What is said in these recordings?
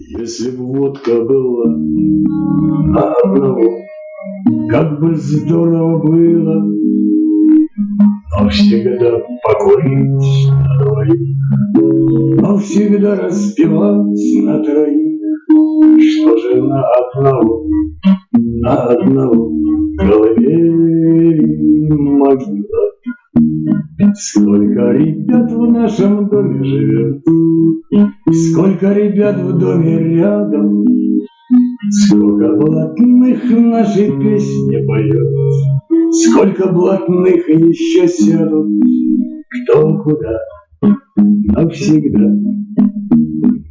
Если б водка была одного, как бы здорово было, но всегда покурить на двоих, но всегда распевать на троих, что же на одного, на одного колыбели могила. Сколько ребят в нашем доме живет, Сколько ребят в доме рядом, Сколько блатных нашей песни поет, Сколько блатных еще сядут, Кто куда навсегда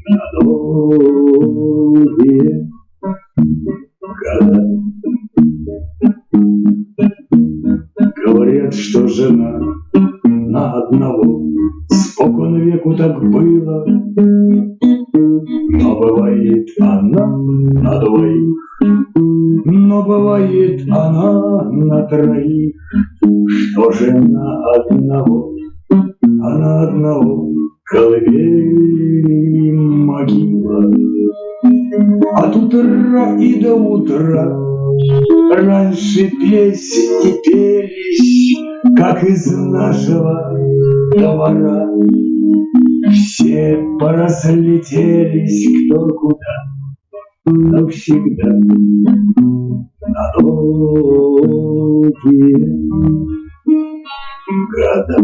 на долгие года. Говорят, что жена на одного. Спокон веку так было, но бывает она на двоих, но бывает она на троих. Что же на одного, а на одного колыбель могила. От утра и до утра раньше песни пелись, как из нашего двора. Все поразлетелись кто куда, навсегда на долгие года.